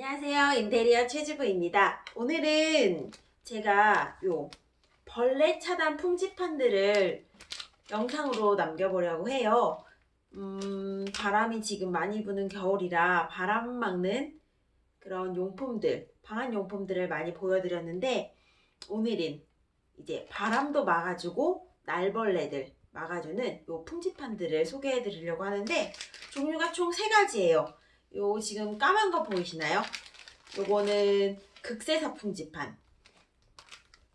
안녕하세요. 인테리어 최주부입니다. 오늘은 제가 요 벌레 차단 풍지판들을 영상으로 남겨보려고 해요. 음, 바람이 지금 많이 부는 겨울이라 바람 막는 그런 용품들, 방한 용품들을 많이 보여드렸는데 오늘은 이제 바람도 막아주고 날벌레들 막아주는 요 풍지판들을 소개해 드리려고 하는데 종류가 총세 가지예요. 요 지금 까만 거 보이시나요? 요거는 극세 사 풍지판.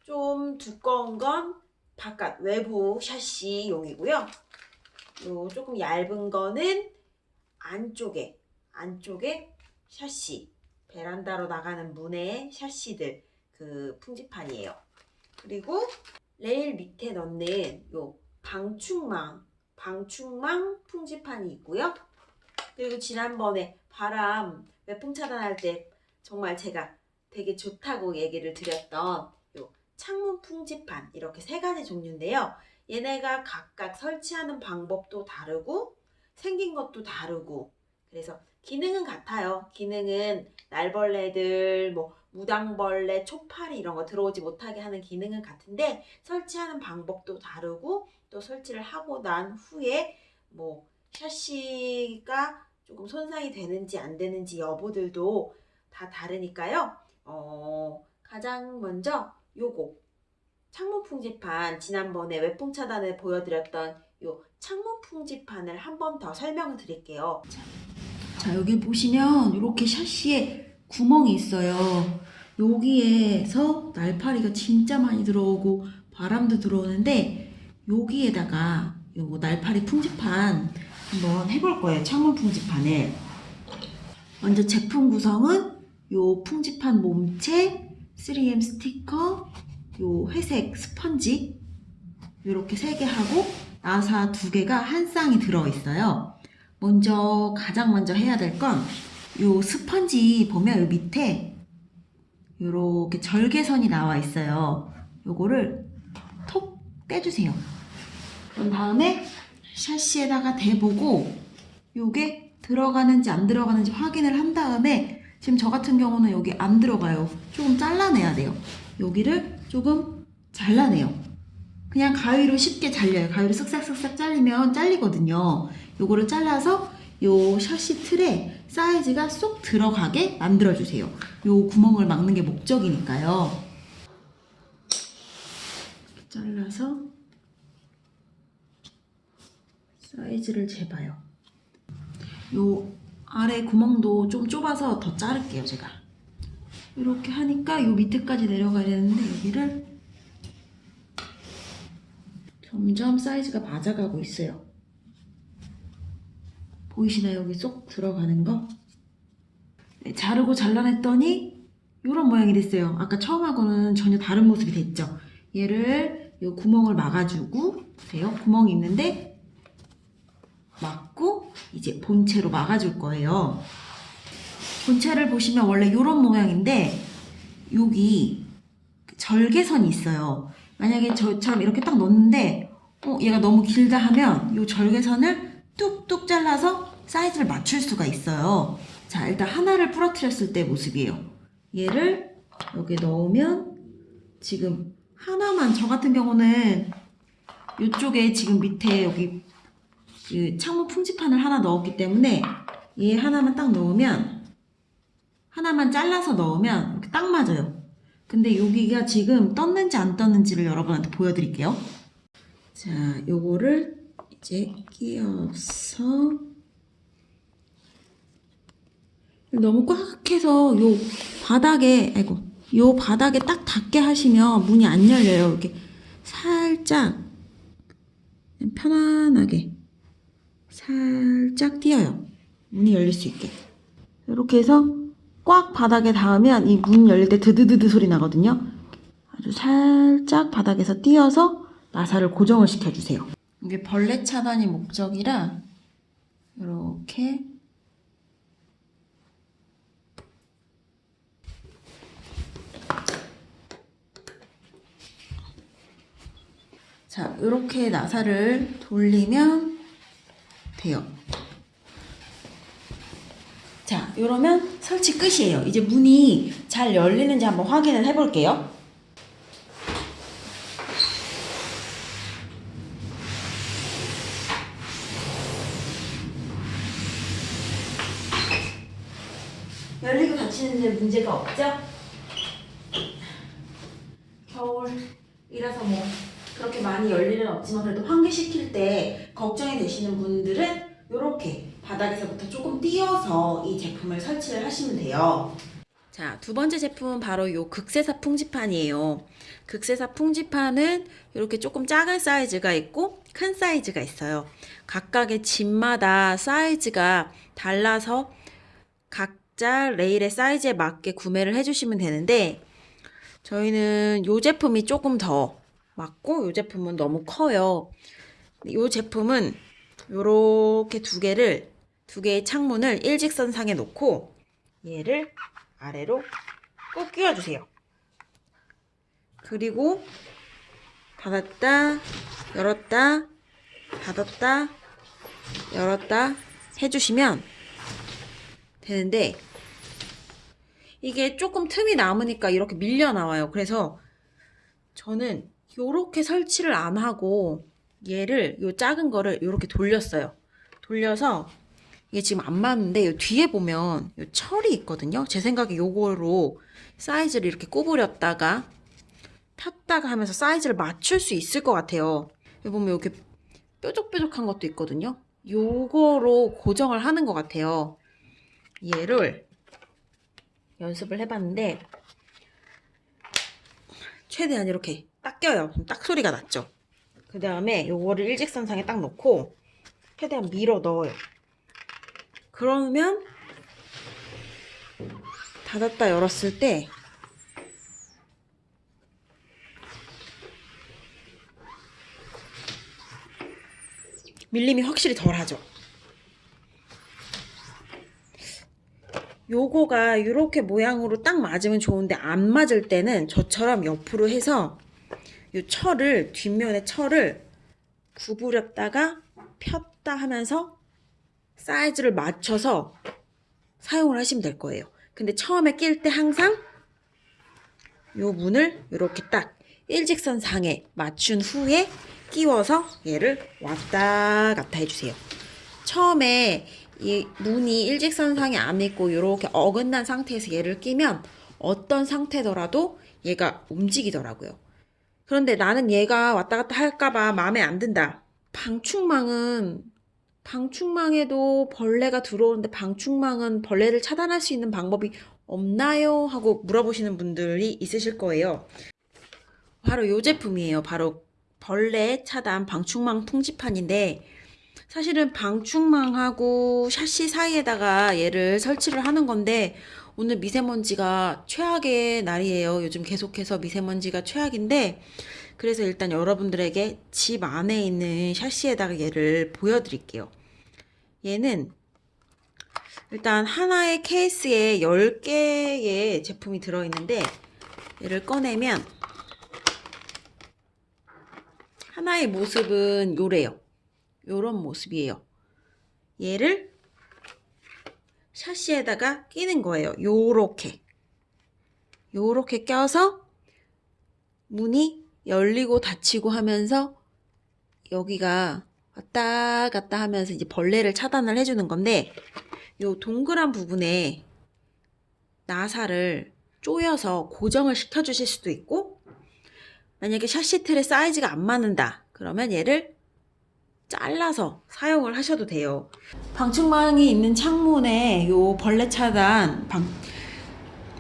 좀 두꺼운 건 바깥 외부 샤시용이고요. 요 조금 얇은 거는 안쪽에 안쪽에 샤시 베란다로 나가는 문의 샤시들 그 풍지판이에요. 그리고 레일 밑에 넣는 요 방충망 방충망 풍지판이 있고요. 그리고 지난번에 바람 외풍 차단할 때 정말 제가 되게 좋다고 얘기를 드렸던 요 창문 풍지판 이렇게 세 가지 종류인데요. 얘네가 각각 설치하는 방법도 다르고 생긴 것도 다르고 그래서 기능은 같아요. 기능은 날벌레들, 뭐 무당벌레, 초파리 이런 거 들어오지 못하게 하는 기능은 같은데 설치하는 방법도 다르고 또 설치를 하고 난 후에 뭐 샤시가 조금 손상이 되는지 안 되는지 여부들도 다 다르니까요. 어, 가장 먼저 요거 창문 풍지판 지난번에 외풍 차단을 보여드렸던 요 창문 풍지판을 한 번 더 설명을 드릴게요. 자, 자 여기 보시면 이렇게 샤시에 구멍이 있어요 여기에서 날파리가 진짜 많이 들어오고 바람도 들어오는데 여기에다가 요 날파리 풍지판 한번 해볼 거예요 창문 풍지판을 먼저 제품 구성은 요 풍지판 몸체 3M 스티커 요 회색 스펀지 이렇게 세 개 하고 나사 두 개가 한 쌍이 들어있어요 먼저 가장 먼저 해야 될 건 요 스펀지 보면 요 밑에 요렇게 절개선이 나와 있어요. 요거를 톡 떼주세요. 그런 다음에 샤시에다가 대보고 요게 들어가는지 안 들어가는지 확인을 한 다음에 지금 저 같은 경우는 여기 안 들어가요. 조금 잘라내야 돼요. 여기를 조금 잘라내요. 그냥 가위로 쉽게 잘려요. 가위로 쓱싹쓱싹 잘리면 잘리거든요. 요거를 잘라서 요 샤시 틀에 사이즈가 쏙 들어가게 만들어주세요. 요 구멍을 막는 게 목적이니까요. 잘라서 사이즈를 재봐요. 요 아래 구멍도 좀 좁아서 더 자를게요, 제가. 이렇게 하니까 요 밑에까지 내려가야 되는데 여기를 점점 사이즈가 맞아가고 있어요. 보이시나요? 여기 쏙 들어가는 거? 네, 자르고 잘라냈더니 이런 모양이 됐어요. 아까 처음하고는 전혀 다른 모습이 됐죠. 얘를 이 구멍을 막아주고 보세요. 구멍이 있는데 막고 이제 본체로 막아줄 거예요. 본체를 보시면 원래 이런 모양인데 여기 절개선이 있어요. 만약에 저처럼 이렇게 딱 넣는데 어, 얘가 너무 길다 하면 이 절개선을 뚝뚝 잘라서 사이즈를 맞출 수가 있어요. 자, 일단 하나를 부러뜨렸을 때 모습이에요. 얘를 여기 넣으면 지금 하나만 저 같은 경우는 이쪽에 지금 밑에 여기 그 창문 풍지판을 하나 넣었기 때문에 얘 하나만 딱 넣으면 하나만 잘라서 넣으면 이렇게 딱 맞아요. 근데 여기가 지금 떴는지 안 떴는지를 여러분한테 보여드릴게요. 자, 요거를 이제 끼워서 너무 꽉 해서 요 바닥에 아이고 요 바닥에 딱 닿게 하시면 문이 안 열려요. 이렇게 살짝 편안하게 살짝 띄어요. 문이 열릴 수 있게. 이렇게 해서 꽉 바닥에 닿으면 이 문 열릴 때 드드드드 소리 나거든요. 아주 살짝 바닥에서 띄어서 나사를 고정을 시켜주세요. 이게 벌레 차단이 목적이라 이렇게 자 이렇게 나사를 돌리면 돼요. 자 이러면 설치 끝이에요. 이제 문이 잘 열리는지 한번 확인을 해볼게요. 열리고 닫히는 데 문제가 없죠? 겨울이라서 뭐 그렇게 많이 일은 없지만 그래도 환기시킬 때 걱정이 되시는 분들은 이렇게 바닥에서부터 조금 띄어서 이 제품을 설치를 하시면 돼요. 자, 두 번째 제품은 바로 이 극세사 풍지판이에요. 극세사 풍지판은 이렇게 조금 작은 사이즈가 있고 큰 사이즈가 있어요. 각각의 집마다 사이즈가 달라서 각자 레일의 사이즈에 맞게 구매를 해주시면 되는데 저희는 이 제품이 조금 더 맞고 이 제품은 너무 커요. 이 제품은 이렇게 두 개를 두 개의 창문을 일직선상에 놓고 얘를 아래로 꼭 끼워주세요. 그리고 닫았다, 열었다, 닫았다, 열었다 해주시면 되는데 이게 조금 틈이 남으니까 이렇게 밀려 나와요. 그래서 저는 이렇게 설치를 안 하고 얘를 요 작은 거를 이렇게 돌렸어요. 돌려서 이게 지금 안 맞는데 요 뒤에 보면 요 철이 있거든요. 제 생각에 요거로 사이즈를 이렇게 구부렸다가 폈다가 하면서 사이즈를 맞출 수 있을 것 같아요. 여기 보면 이렇게 뾰족뾰족한 것도 있거든요. 요거로 고정을 하는 것 같아요. 얘를 연습을 해봤는데 최대한 이렇게 딱 껴요. 딱 소리가 났죠. 그 다음에 요거를 일직선상에 딱 놓고 최대한 밀어 넣어요. 그러면 닫았다 열었을 때 밀림이 확실히 덜 하죠. 요거가 이렇게 모양으로 딱 맞으면 좋은데 안 맞을 때는 저처럼 옆으로 해서 요 철을 뒷면에 철을 구부렸다가 폈다 하면서 사이즈를 맞춰서 사용을 하시면 될 거예요. 근데 처음에 낄 때 항상 요 문을 이렇게 딱 일직선 상에 맞춘 후에 끼워서 얘를 왔다 갔다 해주세요. 처음에 이 문이 일직선 상에 안 있고 이렇게 어긋난 상태에서 얘를 끼면 어떤 상태더라도 얘가 움직이더라고요. 그런데 나는 얘가 왔다 갔다 할까봐 마음에 안 든다. 방충망은 방충망에도 벌레가 들어오는데 방충망은 벌레를 차단할 수 있는 방법이 없나요? 하고 물어보시는 분들이 있으실 거예요. 바로 이 제품이에요. 바로 벌레 차단 방충망 풍지판인데 사실은 방충망하고 샤시 사이에다가 얘를 설치를 하는 건데 오늘 미세먼지가 최악의 날이에요. 요즘 계속해서 미세먼지가 최악인데 그래서 일단 여러분들에게 집 안에 있는 샤시에다가 얘를 보여드릴게요. 얘는 일단 하나의 케이스에 10개의 제품이 들어있는데 얘를 꺼내면 하나의 모습은 요래요. 요런 모습이에요. 얘를 샤시에다가 끼는 거예요. 요렇게. 요렇게 껴서 문이 열리고 닫히고 하면서 여기가 왔다 갔다 하면서 이제 벌레를 차단을 해주는 건데 요 동그란 부분에 나사를 조여서 고정을 시켜 주실 수도 있고 만약에 샤시 틀의 사이즈가 안 맞는다 그러면 얘를 잘라서 사용을 하셔도 돼요. 방충망이 있는 창문에 요 벌레 차단 방,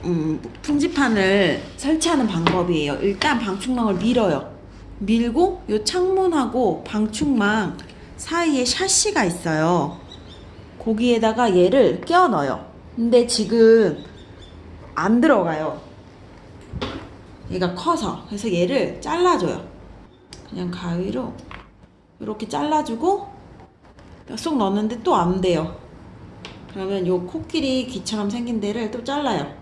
음, 풍지판을 설치하는 방법이에요. 일단 방충망을 밀어요. 밀고 요 창문하고 방충망 사이에 샤시가 있어요. 거기에다가 얘를 끼워 넣어요. 근데 지금 안 들어가요. 얘가 커서. 그래서 얘를 잘라줘요. 그냥 가위로 이렇게 잘라주고 쏙 넣었는데 또 안 돼요. 그러면 요 코끼리 귀처럼 생긴 데를 또 잘라요.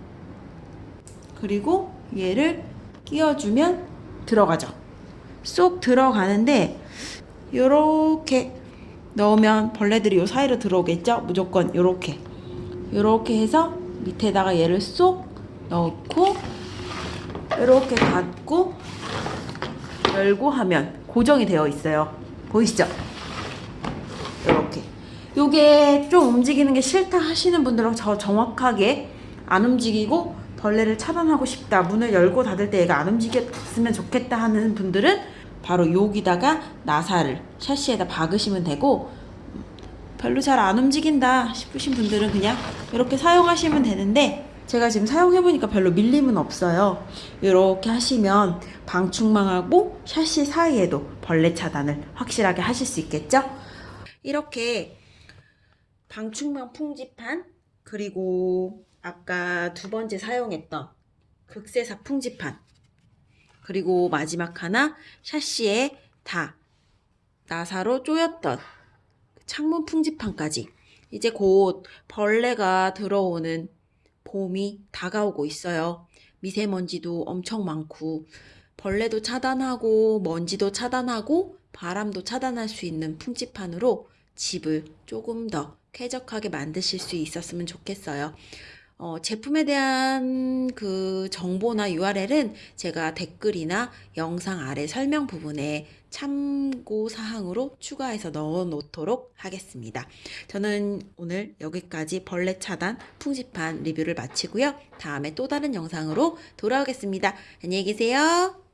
그리고 얘를 끼워주면 들어가죠. 쏙 들어가는데 요렇게 넣으면 벌레들이 요 사이로 들어오겠죠? 무조건 요렇게 이렇게 해서 밑에다가 얘를 쏙 넣고 이렇게 닫고 열고 하면 고정이 되어 있어요. 보이시죠? 이렇게. 요게 좀 움직이는 게 싫다 하시는 분들은 저 정확하게 안 움직이고 벌레를 차단하고 싶다. 문을 열고 닫을 때 얘가 안 움직였으면 좋겠다 하는 분들은 바로 여기다가 나사를 샤시에다 박으시면 되고 별로 잘 안 움직인다 싶으신 분들은 그냥 이렇게 사용하시면 되는데 제가 지금 사용해보니까 별로 밀림은 없어요. 이렇게 하시면 방충망하고 샤시 사이에도 벌레 차단을 확실하게 하실 수 있겠죠? 이렇게 방충망 풍지판 그리고 아까 두 번째 사용했던 극세사 풍지판 그리고 마지막 하나 샤시에 다 나사로 쪼였던 창문 풍지판까지 이제 곧 벌레가 들어오는 봄이 다가오고 있어요. 미세먼지도 엄청 많고 벌레도 차단하고 먼지도 차단하고 바람도 차단할 수 있는 풍지판으로 집을 조금 더 쾌적하게 만드실 수 있었으면 좋겠어요. 어, 제품에 대한 그 정보나 URL은 제가 댓글이나 영상 아래 설명 부분에 참고 사항으로 추가해서 넣어 놓도록 하겠습니다. 저는 오늘 여기까지 벌레 차단 풍지판 리뷰를 마치고요. 다음에 또 다른 영상으로 돌아오겠습니다. 안녕히 계세요.